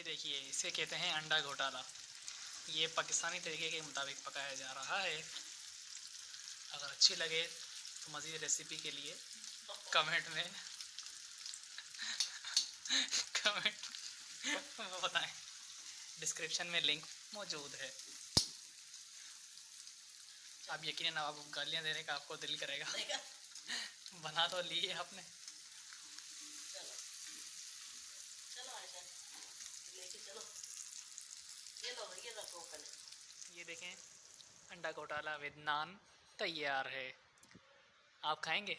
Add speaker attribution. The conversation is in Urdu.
Speaker 1: یہ دیکھیے، اسے کہتے ہیں انڈا گھوٹالا۔ یہ پاکستانی طریقے کے مطابق پکایا جا رہا ہے۔ اگر اچھی لگے تو مزید ریسیپی کے لیے کمنٹ میں کمنٹ بتائیں۔ ڈسکرپشن میں لنک موجود ہے۔ آپ یقیناً آپ گالیاں دینے کا آپ کو دل کرے گا۔ بنا تو لیے آپ نے۔ یہ دیکھیں انڈا گھوٹالا ود نان تیار ہے۔ آپ کھائیں گے؟